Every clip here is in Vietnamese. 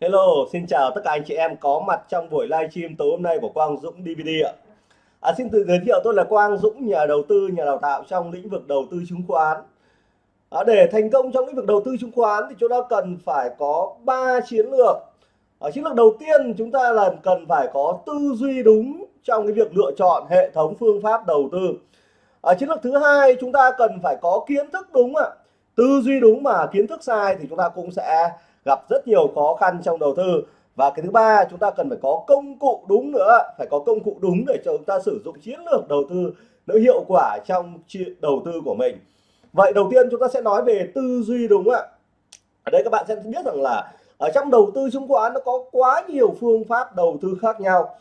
Hello, xin chào tất cả anh chị em có mặt trong buổi livestream tối hôm nay của Quang Dũng DVD ạ. À, xin tự giới thiệu tôi là Quang Dũng, nhà đầu tư, nhà đào tạo trong lĩnh vực đầu tư chứng khoán. À, để thành công trong lĩnh vực đầu tư chứng khoán thì chúng ta cần phải có 3 chiến lược. À, chiến lược đầu tiên chúng ta là cần phải có tư duy đúng trong cái việc lựa chọn hệ thống phương pháp đầu tư. À, chiến lược thứ hai chúng ta cần phải có kiến thức đúng ạ. Tư duy đúng mà kiến thức sai thì chúng ta cũng sẽ gặp rất nhiều khó khăn trong đầu tư. Và cái thứ ba, chúng ta cần phải có công cụ đúng nữa, phải có công cụ đúng để cho chúng ta sử dụng chiến lược đầu tư nó hiệu quả trong đầu tư của mình. Vậy đầu tiên chúng ta sẽ nói về tư duy đúng ạ? Ở đây các bạn sẽ biết rằng là ở trong đầu tư chứng khoán nó có quá nhiều phương pháp đầu tư khác nhau.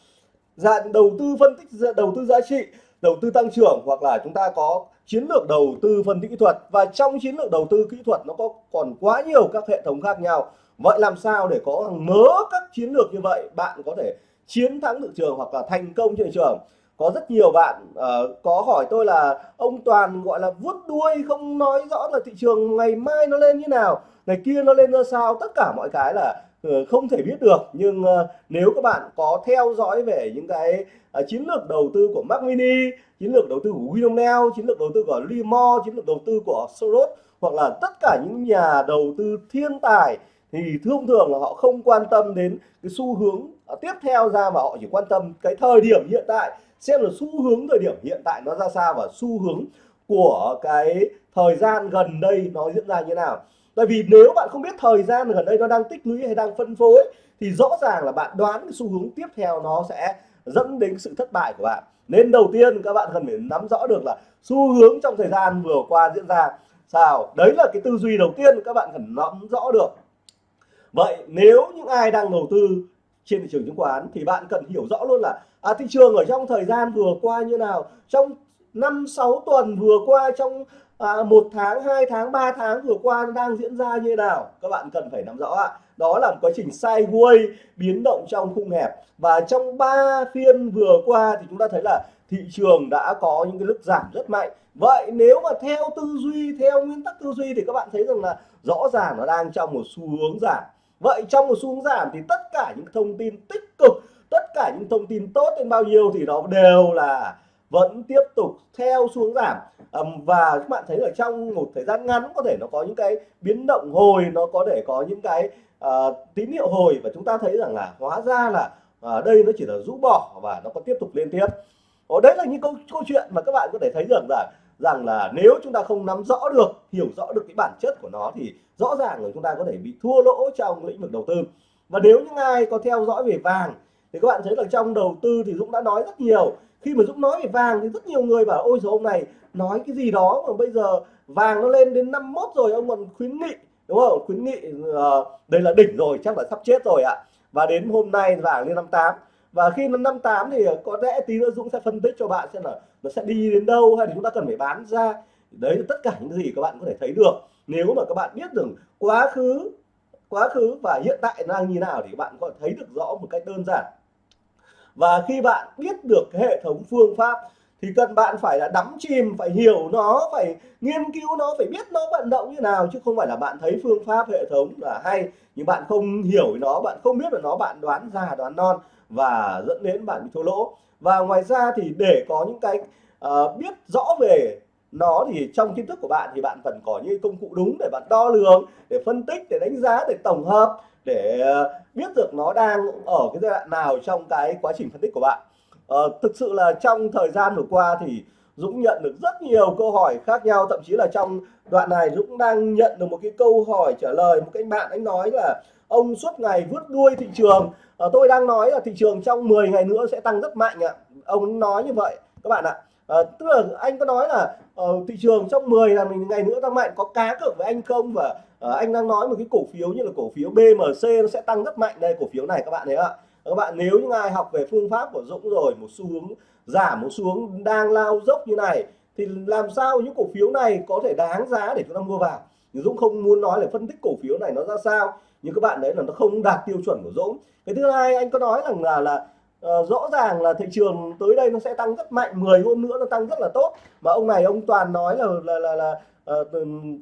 Dạng đầu tư phân tích đầu tư giá trị, đầu tư tăng trưởng hoặc là chúng ta có chiến lược đầu tư phân tích kỹ thuật. Và trong chiến lược đầu tư kỹ thuật nó có còn quá nhiều các hệ thống khác nhau. Vậy làm sao để có mớ các chiến lược như vậy? Bạn có thể chiến thắng thị trường hoặc là thành công trên thị trường. Có rất nhiều bạn uh, có hỏi tôi là ông toàn gọi là vuốt đuôi không nói rõ là thị trường ngày mai nó lên như nào ngày kia nó lên ra sao? Tất cả mọi cái là Ờ, không thể biết được nhưng ờ, nếu các bạn có theo dõi về những cái ờ, chiến lược đầu tư của Mac Mini chiến lược đầu tư của Winomel, chiến lược đầu tư của Limor chiến lược đầu tư của Soros hoặc là tất cả những nhà đầu tư thiên tài thì thông thường là họ không quan tâm đến cái xu hướng à, tiếp theo ra mà họ chỉ quan tâm cái thời điểm hiện tại xem là xu hướng thời điểm hiện tại nó ra sao và xu hướng của cái thời gian gần đây nó diễn ra như thế nào tại vì nếu bạn không biết thời gian gần đây nó đang tích lũy hay đang phân phối thì rõ ràng là bạn đoán cái xu hướng tiếp theo nó sẽ dẫn đến sự thất bại của bạn. Nên đầu tiên các bạn cần phải nắm rõ được là xu hướng trong thời gian vừa qua diễn ra sao. Đấy là cái tư duy đầu tiên các bạn cần nắm rõ được. Vậy nếu những ai đang đầu tư trên thị trường chứng khoán thì bạn cần hiểu rõ luôn là à, thị trường ở trong thời gian vừa qua như nào trong năm sáu tuần vừa qua trong à, một tháng hai tháng 3 tháng vừa qua đang diễn ra như nào? Các bạn cần phải nắm rõ ạ. Đó là một quá trình sideways biến động trong khung hẹp. Và trong ba phiên vừa qua thì chúng ta thấy là thị trường đã có những cái lực giảm rất mạnh. Vậy nếu mà theo tư duy theo nguyên tắc tư duy thì các bạn thấy rằng là rõ ràng nó đang trong một xu hướng giảm. Vậy trong một xu hướng giảm thì tất cả những thông tin tích cực tất cả những thông tin tốt đến bao nhiêu thì nó đều là vẫn tiếp tục theo xuống giảm. Và các bạn thấy ở trong một thời gian ngắn có thể nó có những cái biến động hồi nó có thể có những cái uh, tín hiệu hồi và chúng ta thấy rằng là hóa ra là uh, đây nó chỉ là rũ bỏ và nó có tiếp tục lên tiếp. Ồ, đấy là những câu câu chuyện mà các bạn có thể thấy rằng là rằng là nếu chúng ta không nắm rõ được hiểu rõ được cái bản chất của nó thì rõ ràng là chúng ta có thể bị thua lỗ trong lĩnh vực đầu tư. Và nếu những ai có theo dõi về vàng thì các bạn thấy là trong đầu tư thì Dũng đã nói rất nhiều khi mà Dũng nói về vàng thì rất nhiều người bảo ôi rồi ông này nói cái gì đó mà bây giờ vàng nó lên đến 51 rồi ông còn khuyến nghị đúng không? Khuyến nghị uh, đây là đỉnh rồi chắc là sắp chết rồi ạ. Và đến hôm nay vàng lên 58 và khi nó 58 thì có lẽ tí nữa Dũng sẽ phân tích cho bạn xem là nó sẽ đi đến đâu hay là chúng ta cần phải bán ra. Đấy là tất cả những gì các bạn có thể thấy được. Nếu mà các bạn biết được quá khứ quá khứ và hiện tại đang như nào thì các bạn có thể thấy được rõ một cách đơn giản và khi bạn biết được hệ thống phương pháp thì cần bạn phải là đắm chìm phải hiểu nó phải nghiên cứu nó phải biết nó vận động như nào chứ không phải là bạn thấy phương pháp hệ thống là hay nhưng bạn không hiểu nó bạn không biết là nó bạn đoán già đoán non và dẫn đến bạn bị thua lỗ. Và ngoài ra thì để có những cái uh, biết rõ về nó thì trong kiến thức của bạn thì bạn cần có những công cụ đúng để bạn đo lường để phân tích để đánh giá để tổng hợp để ờ, biết được nó đang ở cái giai đoạn nào trong cái quá trình phân tích của bạn. Uh, thực sự là trong thời gian vừa qua thì Dũng nhận được rất nhiều câu hỏi khác nhau thậm chí là trong đoạn này Dũng đang nhận được một cái câu hỏi trả lời một cái bạn anh nói là ông suốt ngày vứt đuôi thị trường. À, tôi đang nói là thị trường trong 10 ngày nữa sẽ tăng rất mạnh ạ. Ông nói như vậy các bạn ạ. à, Ờ, tức là anh có nói là uh, thị trường trong 10 là mình ngày nữa tăng mạnh có cá cược với anh không? Và uh, anh đang nói một cái cổ phiếu như là cổ phiếu BMC nó sẽ tăng rất mạnh. Đây cổ phiếu này các bạn thấy ạ. Các bạn nếu những ai học về phương pháp của Dũng rồi một xu hướng giảm một xu hướng đang lao dốc như này thì làm sao những cổ phiếu này có thể đáng giá để chúng ta mua vào? Nhưng Dũng không muốn nói là phân tích cổ phiếu này nó ra sao nhưng các bạn đấy là nó không đạt tiêu chuẩn của Dũng. Cái thứ hai anh có nói rằng là là uh, rõ ràng là thị trường tới đây nó sẽ tăng rất mạnh 10 hôm nữa nó tăng rất là tốt. Mà ông này ông toàn nói là là là, là uh,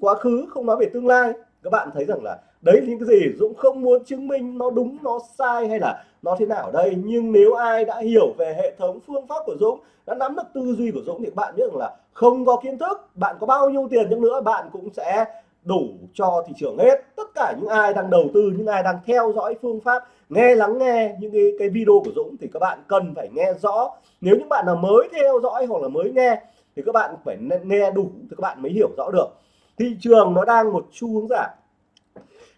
quá khứ không nói về tương lai. Các bạn thấy rằng là đấy những cái gì Dũng không muốn chứng minh nó đúng nó sai hay là nó thế nào đây. Nhưng nếu ai đã hiểu về hệ thống phương pháp của Dũng đã nắm được tư duy của Dũng thì bạn biết rằng là không có kiến thức bạn có bao nhiêu tiền chăng nữa bạn cũng sẽ đủ cho thị trường hết. Tất cả những ai đang đầu tư những ai đang theo dõi phương pháp nghe lắng nghe những cái, cái video của Dũng thì các bạn cần phải nghe rõ. Nếu những bạn nào mới theo dõi hoặc là mới nghe thì các bạn phải nghe đủ thì các bạn mới hiểu rõ được. Thị trường nó đang một xu hướng giảm.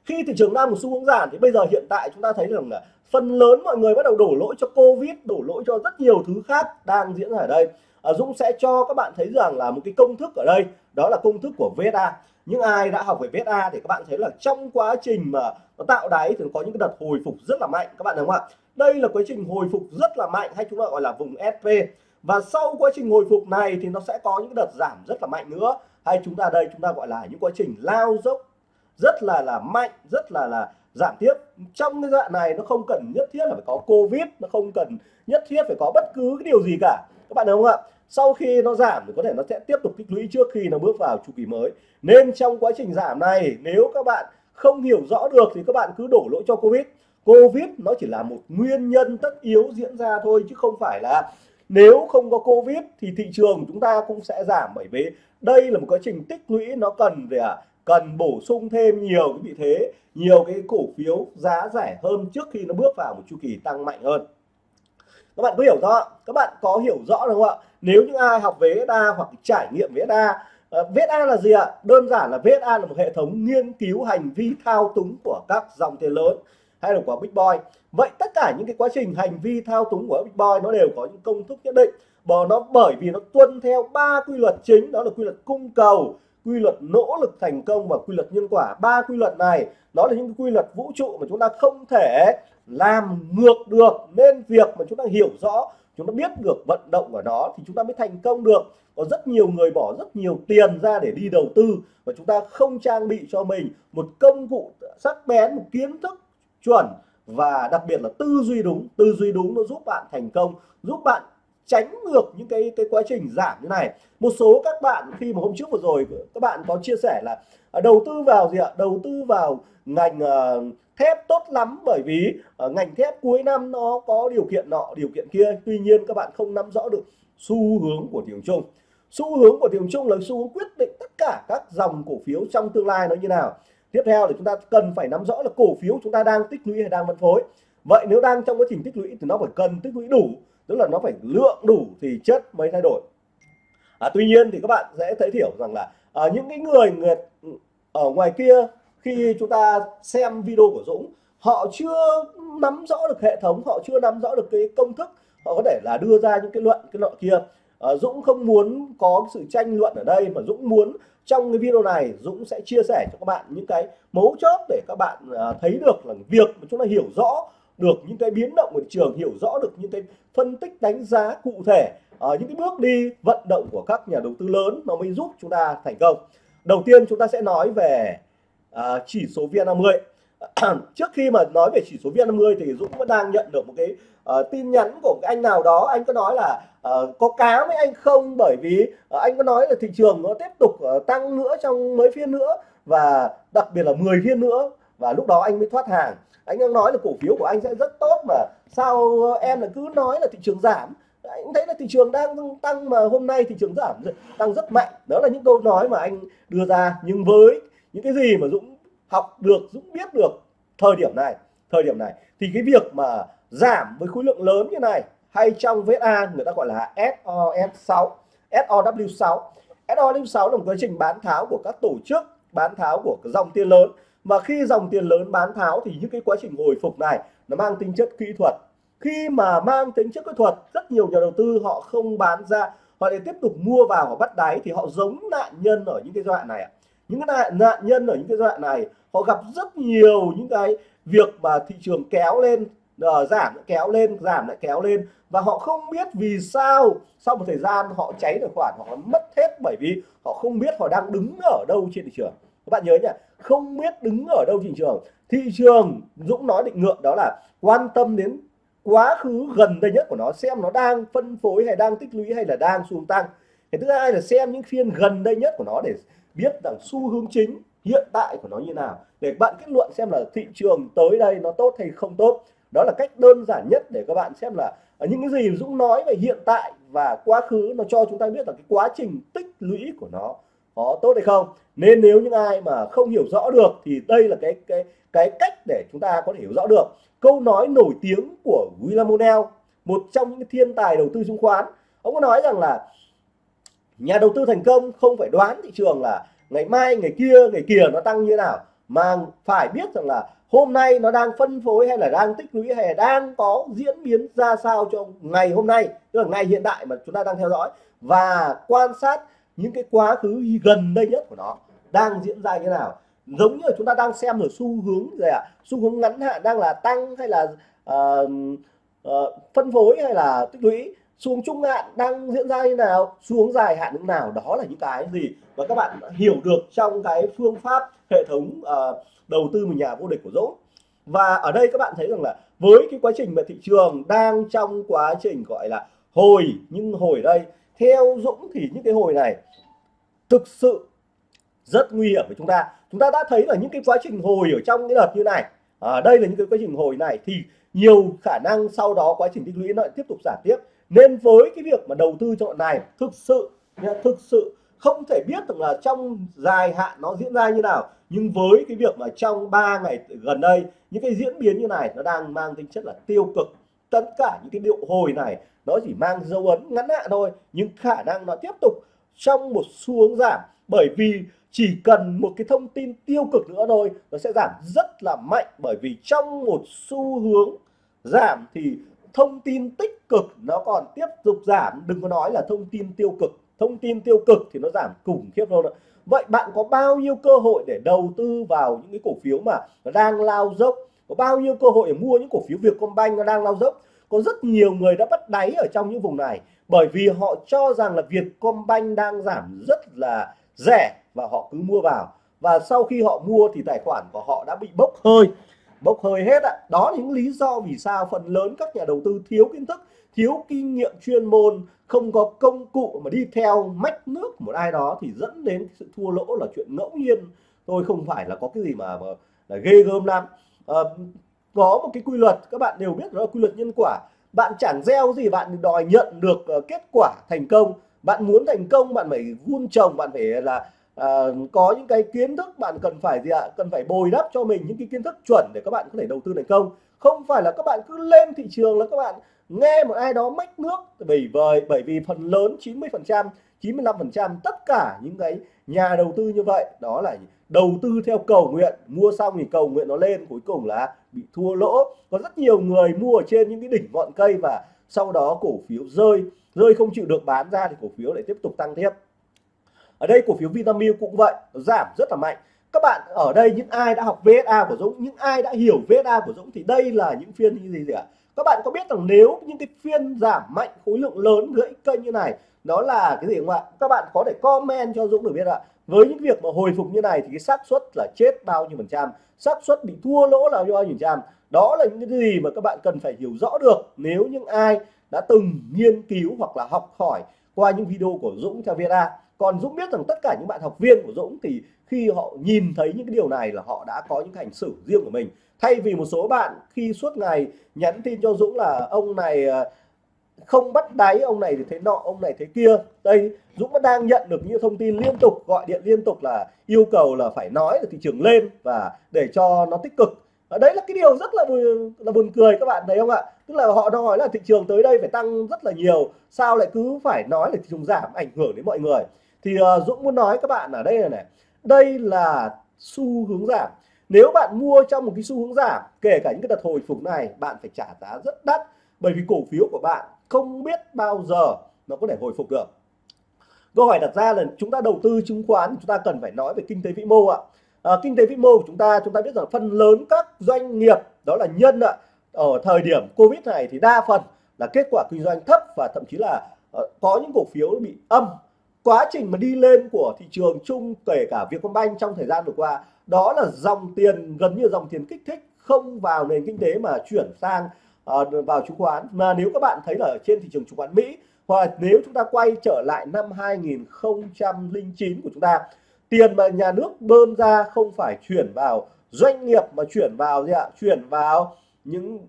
Khi thị trường đang một xu hướng giảm thì bây giờ hiện tại chúng ta thấy rằng là phần lớn mọi người bắt đầu đổ lỗi cho Covid đổ lỗi cho rất nhiều thứ khác đang diễn ra ở đây. À, Dũng sẽ cho các bạn thấy rằng là một cái công thức ở đây đó là công thức của VSA những ai đã học về VSA thì các bạn thấy là trong quá trình mà nó tạo đáy thì có những cái đợt hồi phục rất là mạnh, các bạn đúng không ạ? Đây là quá trình hồi phục rất là mạnh hay chúng ta gọi là vùng SP và sau quá trình hồi phục này thì nó sẽ có những đợt giảm rất là mạnh nữa. Hay chúng ta đây, chúng ta gọi là những quá trình lao dốc, rất là là mạnh, rất là là giảm tiếp trong cái đoạn này nó không cần nhất thiết là phải có covid, nó không cần nhất thiết phải có bất cứ cái điều gì cả. Các bạn đúng không ạ? Sau khi nó giảm thì có thể nó sẽ tiếp tục tích lũy trước khi nó bước vào chu kỳ mới. Nên trong quá trình giảm này nếu các bạn không hiểu rõ được thì các bạn cứ đổ lỗi cho covid. Covid nó chỉ là một nguyên nhân tất yếu diễn ra thôi chứ không phải là nếu không có covid thì thị trường chúng ta cũng sẽ giảm. Bởi vì đây là một quá trình tích lũy nó cần về à, cần bổ sung thêm nhiều cái vị thế nhiều cái cổ phiếu giá rẻ hơn trước khi nó bước vào một chu kỳ tăng mạnh hơn. Các bạn có hiểu rõ các bạn có hiểu rõ đúng không ạ? Nếu những ai học về VSA hoặc trải nghiệm VSA ờ, VSA là gì ạ? Đơn giản là VSA là một hệ thống nghiên cứu hành vi thao túng của các dòng tiền lớn hay là của Big Boy. Vậy tất cả những cái quá trình hành vi thao túng của Big Boy nó đều có những công thức nhất định. Bởi nó, bởi vì nó tuân theo ba quy luật chính, đó là quy luật cung cầu, quy luật nỗ lực thành công và quy luật nhân quả. Ba quy luật này, nó là những quy luật vũ trụ mà chúng ta không thể làm ngược được. Nên việc mà chúng ta hiểu rõ chúng ta biết được vận động của nó thì chúng ta mới thành công được. Có rất nhiều người bỏ rất nhiều tiền ra để đi đầu tư và chúng ta không trang bị cho mình một công cụ sắc bén, một kiến thức chuẩn và đặc biệt là tư duy đúng. Tư duy đúng nó giúp bạn thành công, giúp bạn tránh được những cái cái quá trình giảm như này. Một số các bạn khi mà hôm trước vừa rồi các bạn có chia sẻ là à, đầu tư vào gì ạ? Đầu tư vào ngành uh, thép tốt lắm bởi vì uh, ngành thép cuối năm nó có điều kiện nọ điều kiện kia. Tuy nhiên các bạn không nắm rõ được xu hướng của thị trường chung xu hướng của thị trường chung là xu hướng quyết định tất cả các dòng cổ phiếu trong tương lai nó như nào. Tiếp theo là chúng ta cần phải nắm rõ là cổ phiếu chúng ta đang tích lũy hay đang phân phối. Vậy nếu đang trong quá trình tích lũy thì nó phải cần tích lũy đủ tức là nó phải lượng đủ thì chất mới thay đổi. À, tuy nhiên thì các bạn sẽ thấy hiểu rằng là à, những cái người, người ở ngoài kia khi chúng ta xem video của Dũng họ chưa nắm rõ được hệ thống họ chưa nắm rõ được cái công thức họ có thể là đưa ra những cái luận cái luận kia. À, Dũng không muốn có sự tranh luận ở đây mà Dũng muốn trong cái video này Dũng sẽ chia sẻ cho các bạn những cái mấu chốt để các bạn à, thấy được là việc mà chúng ta hiểu rõ được những cái biến động của thị trường hiểu rõ được những cái phân tích đánh giá cụ thể ở những cái bước đi vận động của các nhà đầu tư lớn nó mới giúp chúng ta thành công. Đầu tiên chúng ta sẽ nói về uh, chỉ số VN50 trước khi mà nói về chỉ số VN50 thì Dũng vẫn đang nhận được một cái uh, tin nhắn của cái anh nào đó. Anh có nói là uh, có cá với anh không? Bởi vì uh, anh có nói là thị trường nó tiếp tục uh, tăng nữa trong mấy phiên nữa và đặc biệt là 10 phiên nữa. Và lúc đó anh mới thoát hàng anh đang nói là cổ phiếu của anh sẽ rất tốt mà. Sao ờ, em là cứ nói là thị trường giảm? Anh thấy là thị trường đang tăng mà hôm nay thị trường giảm tăng rất mạnh. Đó là những câu nói mà anh đưa ra. Nhưng với những cái gì mà Dũng học được, Dũng biết được thời điểm này, thời điểm này, thì cái việc mà giảm với khối lượng lớn như này, hay trong VSA người ta gọi là SOS6 SOW6 SOW6 là một quá trình bán tháo của các tổ chức, bán tháo của dòng tiền lớn và khi dòng tiền lớn bán tháo thì những cái quá trình hồi phục này nó mang tính chất kỹ thuật. Khi mà mang tính chất kỹ thuật rất nhiều nhà đầu tư họ không bán ra họ để tiếp tục mua vào và bắt đáy thì họ giống nạn nhân ở những cái giai đoạn này những cái nạn, nạn nhân ở những cái giai đoạn này họ gặp rất nhiều những cái việc mà thị trường kéo lên uh, giảm kéo lên giảm lại kéo lên. Và họ không biết vì sao sau một thời gian họ cháy tài khoản họ mất hết bởi vì họ không biết họ đang đứng ở đâu trên thị trường các bạn nhớ nhỉ, không biết đứng ở đâu thị trường. Thị trường, Dũng nói định ngược đó là quan tâm đến quá khứ gần đây nhất của nó, xem nó đang phân phối hay đang tích lũy hay là đang xuống tăng. Cái thứ hai là xem những phiên gần đây nhất của nó để biết rằng xu hướng chính hiện tại của nó như nào. Để bạn kết luận xem là thị trường tới đây nó tốt hay không tốt. Đó là cách đơn giản nhất để các bạn xem là những cái gì Dũng nói về hiện tại và quá khứ nó cho chúng ta biết là cái quá trình tích lũy của nó có tốt hay không. Nên nếu những ai mà không hiểu rõ được thì đây là cái cái cái cách để chúng ta có thể hiểu rõ được. Câu nói nổi tiếng của William O'Neill, một trong những thiên tài đầu tư chứng khoán, ông có nói rằng là nhà đầu tư thành công không phải đoán thị trường là ngày mai, ngày kia ngày kia nó tăng như nào, mà phải biết rằng là hôm nay nó đang phân phối hay là đang tích lũy hay là đang có diễn biến ra sao cho ngày hôm nay, tức là ngày hiện tại mà chúng ta đang theo dõi. Và quan sát những cái quá khứ gần đây nhất của nó đang diễn ra như nào? Giống như là chúng ta đang xem ở xu hướng gì ạ? À? xu hướng ngắn hạn đang là tăng hay là uh, uh, phân phối hay là tích lũy? Xuống trung hạn đang diễn ra như nào? Xuống dài hạn như nào? Đó là những cái gì và các bạn hiểu được trong cái phương pháp hệ thống uh, đầu tư một nhà vô địch của Dũng. Và ở đây các bạn thấy rằng là với cái quá trình mà thị trường đang trong quá trình gọi là hồi nhưng hồi đây theo Dũng thì những cái hồi này thực sự rất nguy hiểm với chúng ta. Chúng ta đã thấy là những cái quá trình hồi ở trong cái đợt như này ở à, đây là những cái quá trình hồi này thì nhiều khả năng sau đó quá trình tích lũy nó lại tiếp tục giảm tiếp. Nên với cái việc mà đầu tư chọn này thực sự thực sự không thể biết được là trong dài hạn nó diễn ra như nào. Nhưng với cái việc mà trong 3 ngày gần đây những cái diễn biến như này nó đang mang tính chất là tiêu cực tất cả những cái điệu hồi này, nó chỉ mang dấu ấn ngắn hạn thôi, nhưng khả năng nó tiếp tục trong một xu hướng giảm. Bởi vì chỉ cần một cái thông tin tiêu cực nữa thôi, nó sẽ giảm rất là mạnh. Bởi vì trong một xu hướng giảm thì thông tin tích cực nó còn tiếp tục giảm. Đừng có nói là thông tin tiêu cực. Thông tin tiêu cực thì nó giảm khủng khiếp luôn vậy bạn có bao nhiêu cơ hội để đầu tư vào những cái cổ phiếu mà nó đang lao dốc? Có bao nhiêu cơ hội để mua những cổ phiếu Vietcombank nó đang lao dốc? Có rất nhiều người đã bắt đáy ở trong những vùng này bởi vì họ cho rằng là Vietcombank đang giảm rất là rẻ và họ cứ mua vào. Và sau khi họ mua thì tài khoản của họ đã bị bốc hơi bốc hơi hết ạ. Đó là những lý do vì sao phần lớn các nhà đầu tư thiếu kiến thức thiếu kinh nghiệm chuyên môn không có công cụ mà đi theo mách nước một ai đó thì dẫn đến sự thua lỗ là chuyện ngẫu nhiên. Tôi không phải là có cái gì mà, mà là ghê gớm lắm. Ờ, có một cái quy luật các bạn đều biết đó là quy luật nhân quả. Bạn chẳng gieo gì bạn đòi nhận được uh, kết quả thành công. Bạn muốn thành công bạn phải vun trồng bạn phải là à, có những cái kiến thức bạn cần phải gì ạ? Cần phải bồi đắp cho mình những cái kiến thức chuẩn để các bạn có thể đầu tư thành công. Không phải là các bạn cứ lên thị trường là các bạn nghe một ai đó mách nước bởi vì bởi vì phần lớn 90 phần trăm 95 phần trăm tất cả những cái nhà đầu tư như vậy đó là đầu tư theo cầu nguyện, mua xong thì cầu nguyện nó lên, cuối cùng là bị thua lỗ. Có rất nhiều người mua ở trên những cái đỉnh ngọn cây và sau đó cổ phiếu rơi. Rơi không chịu được bán ra thì cổ phiếu lại tiếp tục tăng tiếp. Ở đây cổ phiếu Vinamilk cũng vậy, giảm rất là mạnh. Các bạn, ở đây những ai đã học VSA của Dũng, những ai đã hiểu VSA của Dũng thì đây là những phiên như gì gì ạ? Các bạn có biết rằng nếu những cái phiên giảm mạnh, khối lượng lớn gãy kênh như này đó là cái gì không ạ? Các bạn có thể comment cho Dũng được biết ạ với những việc mà hồi phục như này thì cái xác suất là chết bao nhiêu phần trăm? Xác suất bị thua lỗ là bao nhiêu phần trăm? Đó là những cái gì mà các bạn cần phải hiểu rõ được nếu những ai đã từng nghiên cứu hoặc là học hỏi qua những video của Dũng theo VSA còn Dũng biết rằng tất cả những bạn học viên của Dũng thì khi họ nhìn thấy những cái điều này là họ đã có những hành xử riêng của mình. Thay vì một số bạn khi suốt ngày nhắn tin cho Dũng là, ông này ờ, không bắt đáy ông này thì thế nọ ông này thế kia. Đây Dũng vẫn đang nhận được những thông tin liên tục gọi điện liên tục là yêu cầu là phải nói là thị trường lên và để cho nó tích cực. Ở đấy là cái điều rất là buồn, là buồn cười các bạn thấy không ạ? Tức là họ nói là thị trường tới đây phải tăng rất là nhiều sao lại cứ phải nói là thị trường giảm ảnh hưởng đến mọi người? Thì uh, Dũng muốn nói các bạn ở đây là này đây là xu hướng giảm. Nếu bạn mua trong một cái xu hướng giảm kể cả những cái đợt hồi phục này bạn phải trả giá rất đắt bởi vì cổ phiếu của bạn không biết bao giờ nó có thể hồi phục được. Câu hỏi đặt ra là chúng ta đầu tư chứng khoán chúng ta cần phải nói về kinh tế vĩ mô ạ. À, kinh tế vĩ mô của chúng ta chúng ta biết rằng phần lớn các doanh nghiệp đó là nhân ạ ở thời điểm covid này thì đa phần là kết quả kinh doanh thấp và thậm chí là uh, có những cổ phiếu bị âm. Quá trình mà đi lên của thị trường chung kể cả Vietcombank trong thời gian vừa qua đó là dòng tiền gần như dòng tiền kích thích không vào nền kinh tế mà chuyển sang Ờ, vào chứng khoán. Mà nếu các bạn thấy là ở trên thị trường chứng khoán Mỹ hoặc nếu chúng ta quay trở lại năm 2009 của chúng ta tiền mà nhà nước bơm ra không phải chuyển vào doanh nghiệp mà chuyển vào gì ạ? Chuyển vào những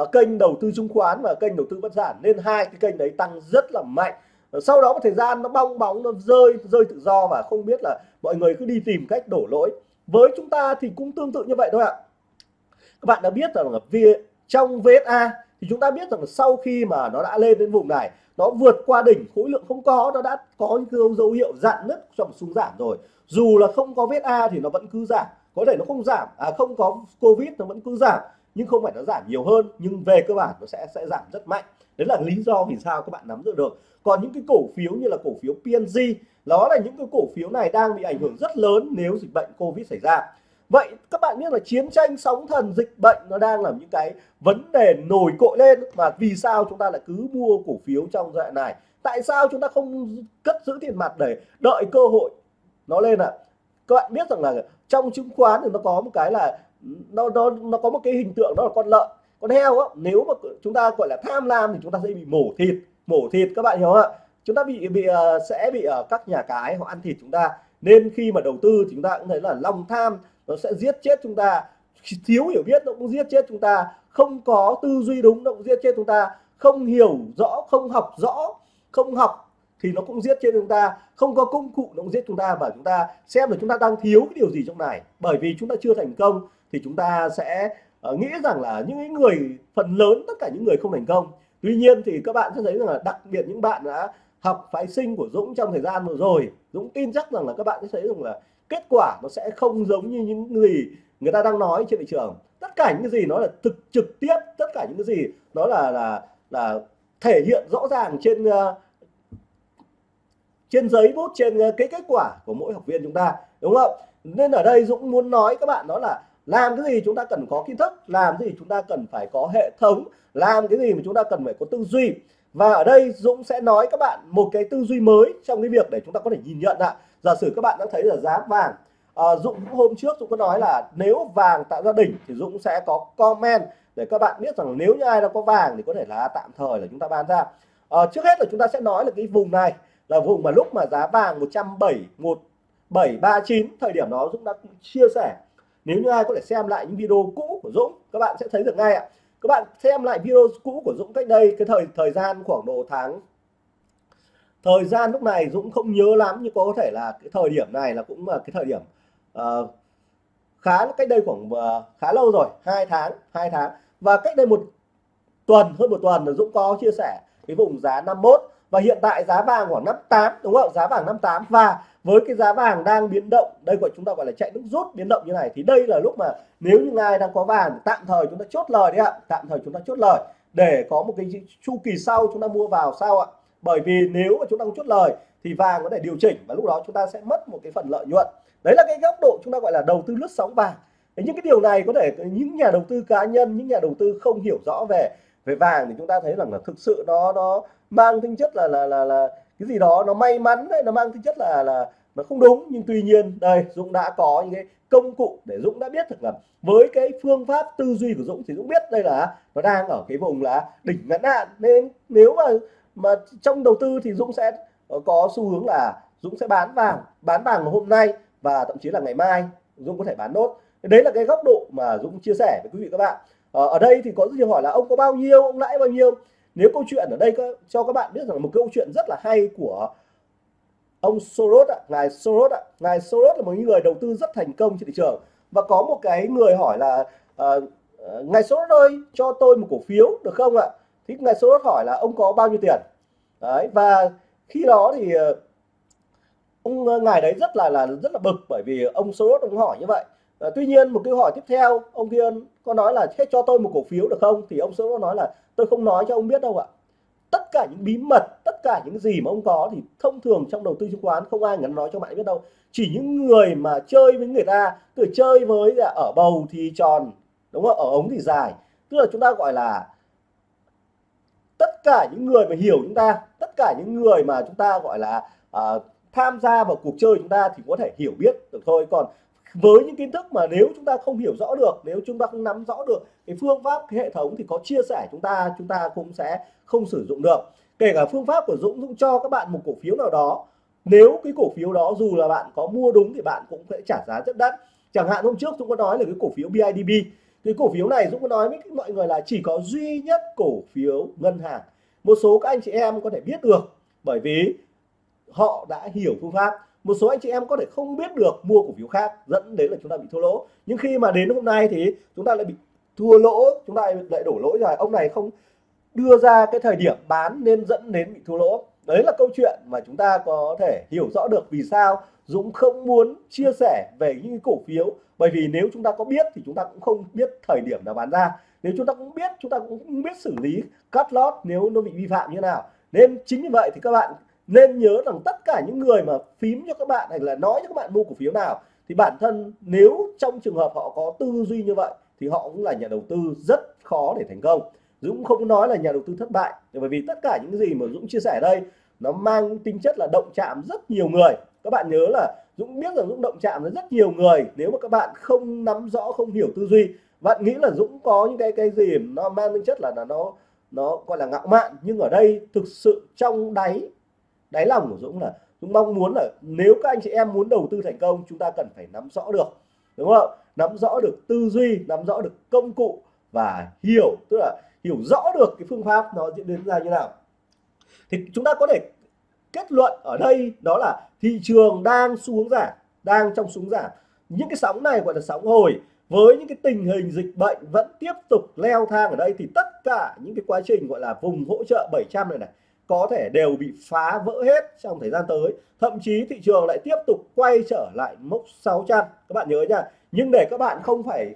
uh, kênh đầu tư chứng khoán và kênh đầu tư bất sản. Nên hai cái kênh đấy tăng rất là mạnh. Ờ, sau đó một thời gian nó bong bóng nó rơi rơi tự do và không biết là mọi người cứ đi tìm cách đổ lỗi. Với chúng ta thì cũng tương tự như vậy thôi ạ. Các bạn đã biết rằng là trong VSA thì chúng ta biết rằng là sau khi mà nó đã lên đến vùng này nó vượt qua đỉnh khối lượng không có nó đã có những dấu, dấu hiệu dạn nứt trong xuống giảm rồi. Dù là không có VSA thì nó vẫn cứ giảm. Có thể nó không giảm à không có Covid nó vẫn cứ giảm nhưng không phải nó giảm nhiều hơn nhưng về cơ bản nó sẽ sẽ giảm rất mạnh. Đấy là lý do vì sao các bạn nắm được được. Còn những cái cổ phiếu như là cổ phiếu PNG đó là những cái cổ phiếu này đang bị ảnh hưởng rất lớn nếu dịch bệnh Covid xảy ra vậy các bạn biết là chiến tranh sóng thần, dịch bệnh nó đang là những cái vấn đề nổi cội lên mà vì sao chúng ta lại cứ mua cổ phiếu trong giai đoạn này? Tại sao chúng ta không cất giữ tiền mặt để đợi cơ hội nó lên ạ? À? các bạn biết rằng là trong chứng khoán thì nó có một cái là nó nó nó có một cái hình tượng đó là con lợn, con heo á. Nếu mà chúng ta, gọi là, tham lam thì chúng ta sẽ bị mổ thịt. Mổ thịt, các bạn hiểu không ạ? Chúng ta bị bị ờ, sẽ bị ở các nhà cái họ ăn thịt chúng ta nên khi mà đầu tư thì chúng ta cũng thấy là lòng tham nó sẽ giết chết chúng ta. Thiếu hiểu biết nó cũng giết chết chúng ta. Không có tư duy đúng nó cũng giết chết chúng ta. Không hiểu rõ không học rõ không học thì nó cũng giết chết chúng ta. Không có công cụ nó cũng giết chúng ta. Và chúng ta xem là chúng ta đang thiếu cái điều gì trong này. Bởi vì chúng ta chưa thành công thì chúng ta sẽ uh, nghĩ rằng là những người phần lớn tất cả những người không thành công. Tuy nhiên thì các bạn sẽ thấy rằng là đặc biệt những bạn đã học phái sinh của Dũng trong thời gian vừa rồi. Dũng tin chắc rằng là các bạn sẽ thấy rằng là kết quả nó sẽ không giống như những gì người ta đang nói trên thị trường. Tất cả những cái gì nó là thực trực tiếp tất cả những cái gì nó là là là thể hiện rõ ràng trên uh, trên giấy bút trên uh, cái kết quả của mỗi học viên chúng ta đúng không? Nên ở đây Dũng muốn nói các bạn đó là làm cái gì chúng ta cần có kiến thức làm cái gì chúng ta cần phải có hệ thống làm cái gì mà chúng ta cần phải có tư duy và ở đây Dũng sẽ nói các bạn một cái tư duy mới trong cái việc để chúng ta có thể nhìn nhận ạ. Giả sử các bạn đã thấy là giá vàng à, Dũng hôm trước Dũng có nói là nếu vàng tạo ra đỉnh thì Dũng sẽ có comment để các bạn biết rằng nếu như ai đã có vàng thì có thể là tạm thời là chúng ta bán ra. À, trước hết là chúng ta sẽ nói là cái vùng này là vùng mà lúc mà giá vàng 107 1739 thời điểm đó Dũng đã chia sẻ. Nếu như ai có thể xem lại những video cũ của Dũng các bạn sẽ thấy được ngay ạ các bạn xem lại video cũ của Dũng cách đây cái thời thời gian khoảng độ tháng. Thời gian lúc này Dũng không nhớ lắm nhưng có thể là cái thời điểm này là cũng là cái thời điểm uh, khá cách đây khoảng uh, khá lâu rồi hai tháng hai tháng. Và cách đây một tuần hơn một tuần là Dũng có chia sẻ cái vùng giá 51 và hiện tại giá vàng khoảng 58 đúng không? Giá vàng 58 và với cái giá vàng đang biến động, đây gọi chúng ta gọi là chạy nước rút biến động như này, thì đây là lúc mà nếu như ai đang có vàng, tạm thời chúng ta chốt lời đấy ạ. Tạm thời chúng ta chốt lời. Để có một cái chu kỳ sau chúng ta mua vào sao ạ? Bởi vì nếu mà chúng ta không chốt lời, thì vàng có thể điều chỉnh và lúc đó chúng ta sẽ mất một cái phần lợi nhuận. Đấy là cái góc độ chúng ta gọi là đầu tư lướt sóng vàng. Thế những cái điều này có thể những nhà đầu tư cá nhân, những nhà đầu tư không hiểu rõ về về vàng thì chúng ta thấy rằng là thực sự nó nó mang tính chất là là là là cái gì đó nó may mắn đấy nó mang tính chất là là nó không đúng. Nhưng tuy nhiên đây Dũng đã có những cái công cụ để Dũng đã biết được là với cái phương pháp tư duy của Dũng thì Dũng biết đây là nó đang ở cái vùng là đỉnh ngắn hạn. Nên nếu mà mà trong đầu tư thì Dũng sẽ có xu hướng là Dũng sẽ bán vàng bán vàng hôm nay và thậm chí là ngày mai Dũng có thể bán nốt. Đấy là cái góc độ mà Dũng chia sẻ với quý vị các bạn. Ở, ở đây thì có rất nhiều hỏi là ông có bao nhiêu ông lãi bao nhiêu? Nếu câu chuyện ở đây có, cho các bạn biết rằng một câu chuyện rất là hay của ông Soros ạ, ngài Soros ạ, ngài Soros là một người đầu tư rất thành công trên thị trường và có một cái người hỏi là uh, ngài Soros ơi cho tôi một cổ phiếu được không ạ? Thì ngài Soros hỏi là ông có bao nhiêu tiền? Đấy và khi đó thì ờ, ông ngài đấy rất là là rất là bực bởi vì ông Soros ông hỏi như vậy. À, tuy nhiên một câu hỏi tiếp theo ông Thiên có nói là thế cho tôi một cổ phiếu được không? Thì ông Soros nói là tôi không nói cho ông biết đâu ạ. Tất cả những bí mật tất cả những gì mà ông có thì thông thường trong đầu tư chứng khoán không ai ngắn nói cho bạn biết đâu. Chỉ những người mà chơi với người ta từ chơi với là ở bầu thì tròn đúng không? Ở ống thì dài. Tức là chúng ta gọi là tất cả những người mà hiểu chúng ta tất cả những người mà chúng ta gọi là uh, tham gia vào cuộc chơi chúng ta thì có thể hiểu biết được thôi. Còn với những kiến thức mà nếu chúng ta không hiểu rõ được, nếu chúng ta không nắm rõ được cái phương pháp, cái hệ thống thì có chia sẻ chúng ta chúng ta cũng sẽ không sử dụng được. Kể cả phương pháp của Dũng Dũng cho các bạn một cổ phiếu nào đó. Nếu cái cổ phiếu đó dù là bạn có mua đúng thì bạn cũng sẽ trả giá rất đắt. Chẳng hạn hôm trước Dũng có nói là cái cổ phiếu BIDB cái cổ phiếu này Dũng có nói với mọi người là chỉ có duy nhất cổ phiếu ngân hàng. Một số các anh chị em có thể biết được bởi vì họ đã hiểu phương pháp một số anh chị em có thể không biết được mua cổ phiếu khác, dẫn đến là chúng ta bị thua lỗ. Nhưng khi mà đến hôm nay thì chúng ta lại bị thua lỗ, chúng ta lại đổ lỗi rồi. Ông này không đưa ra cái thời điểm bán nên dẫn đến bị thua lỗ. Đấy là câu chuyện mà chúng ta có thể hiểu rõ được vì sao Dũng không muốn chia sẻ về những cổ phiếu. Bởi vì nếu chúng ta có biết thì chúng ta cũng không biết thời điểm nào bán ra. Nếu chúng ta cũng biết, chúng ta cũng biết xử lý, cắt lót nếu nó bị vi phạm như nào. Nên chính như vậy thì các bạn nên nhớ rằng tất cả những người mà phím cho các bạn hay là nói cho các bạn mua cổ phiếu nào thì bản thân nếu trong trường hợp họ có tư duy như vậy thì họ cũng là nhà đầu tư rất khó để thành công. Dũng không nói là nhà đầu tư thất bại bởi vì tất cả những gì mà Dũng chia sẻ đây nó mang tính chất là động chạm rất nhiều người. Các bạn nhớ là Dũng biết rằng Dũng động chạm với rất nhiều người nếu mà các bạn không nắm rõ không hiểu tư duy. Bạn nghĩ là Dũng có những cái cái gì nó mang tính chất là, là nó nó gọi là ngạo mạn nhưng ở đây thực sự trong đáy đáy lòng của Dũng là Dũng mong muốn là nếu các anh chị em muốn đầu tư thành công, chúng ta cần phải nắm rõ được, đúng không nắm rõ được tư duy, nắm rõ được công cụ và hiểu, tức là hiểu rõ được cái phương pháp nó diễn biến ra như nào. Thì chúng ta có thể kết luận ở đây đó là thị trường đang xu hướng giảm, đang trong xuống giảm. Những cái sóng này gọi là sóng hồi. Với những cái tình hình dịch bệnh vẫn tiếp tục leo thang ở đây thì tất cả những cái quá trình gọi là vùng hỗ trợ 700 này này có thể đều bị phá vỡ hết trong thời gian tới. Thậm chí thị trường lại tiếp tục quay trở lại mốc 600 các bạn nhớ nha, nhưng để các bạn không phải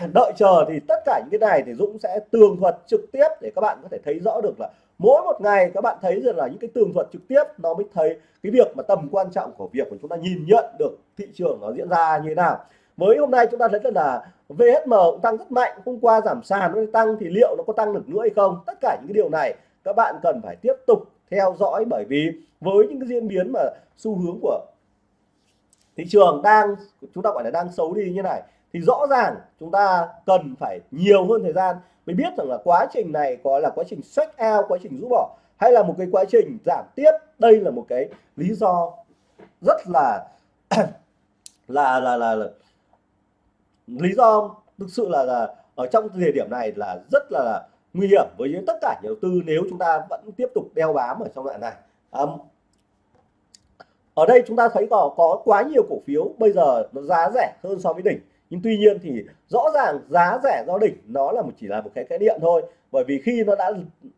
đợi chờ thì tất cả những cái này thì Dũng sẽ tường thuật trực tiếp để các bạn có thể thấy rõ được là mỗi một ngày các bạn thấy rằng là những cái tường thuật trực tiếp nó mới thấy cái việc mà tầm quan trọng của việc của chúng ta nhìn nhận được thị trường nó diễn ra như thế nào. Mới hôm nay chúng ta thấy là VHM cũng tăng rất mạnh, hôm qua giảm sàn nó tăng thì liệu nó có tăng được nữa hay không? Tất cả những cái điều này các bạn cần phải tiếp tục theo dõi bởi vì với những cái diễn biến mà xu hướng của thị trường đang chúng ta gọi là đang xấu đi như này thì rõ ràng chúng ta cần phải nhiều hơn thời gian mới biết rằng là quá trình này có là quá trình sách out quá trình rũ bỏ hay là một cái quá trình giảm tiếp. Đây là một cái lý do rất là là, là là là lý do thực sự là là ở trong thời điểm này là rất là, là nguy hiểm với tất cả nhà đầu tư nếu chúng ta vẫn tiếp tục đeo bám ở trong đoạn này. Um, ở đây chúng ta thấy có có quá nhiều cổ phiếu bây giờ nó giá rẻ hơn so với đỉnh. Nhưng tuy nhiên thì rõ ràng giá rẻ do đỉnh nó là một chỉ là một cái cái điện thôi. Bởi vì khi nó đã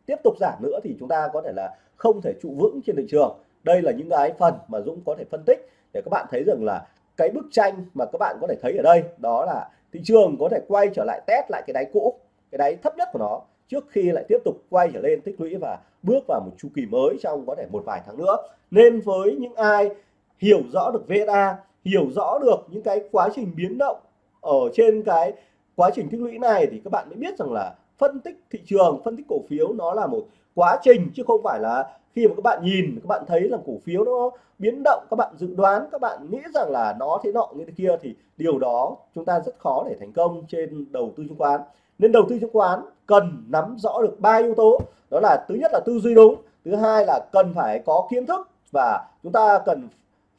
tiếp tục giảm nữa thì chúng ta có thể là không thể trụ vững trên thị trường. Đây là những cái phần mà Dũng có thể phân tích để các bạn thấy rằng là cái bức tranh mà các bạn có thể thấy ở đây đó là thị trường có thể quay trở lại test lại cái đáy cũ cái đáy thấp nhất của nó trước khi lại tiếp tục quay trở lên tích lũy và bước vào một chu kỳ mới trong có thể một vài tháng nữa. Nên với những ai hiểu rõ được VSA hiểu rõ được những cái quá trình biến động ở trên cái quá trình tích lũy này thì các bạn mới biết rằng là phân tích thị trường, phân tích cổ phiếu nó là một quá trình chứ không phải là khi mà các bạn nhìn, các bạn thấy là cổ phiếu nó biến động, các bạn dự đoán, các bạn nghĩ rằng là nó thế nọ, như thế kia thì điều đó chúng ta rất khó để thành công trên đầu tư chứng khoán. Nên đầu tư chứng khoán cần nắm rõ được ba yếu tố. Đó là thứ nhất là tư duy đúng thứ hai là cần phải có kiến thức và chúng ta cần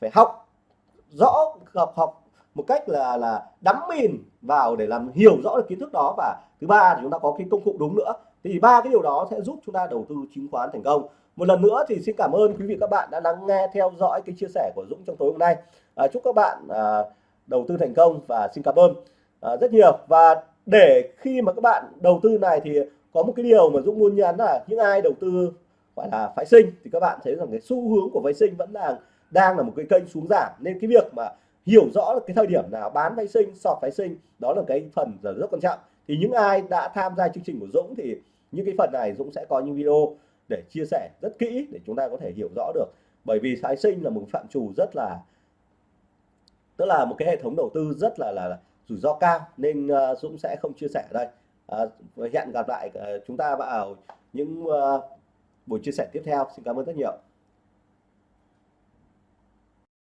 phải học rõ học học một cách là là đắm mình vào để làm hiểu rõ được kiến thức đó. Và thứ ba thì chúng ta có cái công cụ đúng nữa. Thì ba cái điều đó sẽ giúp chúng ta đầu tư chứng khoán thành công. Một lần nữa thì xin cảm ơn quý vị các bạn đã lắng nghe theo dõi cái chia sẻ của Dũng trong tối hôm nay. À, chúc các bạn à, đầu tư thành công và xin cảm ơn à, rất nhiều. Và để khi mà các bạn đầu tư này thì có một cái điều mà Dũng muốn nhắn là những ai đầu tư gọi là phái sinh thì các bạn thấy rằng cái xu hướng của phái sinh vẫn là đang là một cái kênh xuống giảm. Nên cái việc mà hiểu rõ cái thời điểm nào bán phái sinh sọt phái sinh đó là cái phần rất quan trọng. Thì những ai đã tham gia chương trình của Dũng thì những cái phần này Dũng sẽ có những video để chia sẻ rất kỹ để chúng ta có thể hiểu rõ được. Bởi vì phái sinh là một phạm trù rất là tức là một cái hệ thống đầu tư rất là là, là rủi ro cao nên uh, Dũng sẽ không chia sẻ ở đây. Uh, hẹn gặp lại uh, chúng ta vào những uh, buổi chia sẻ tiếp theo. Xin cảm ơn rất nhiều.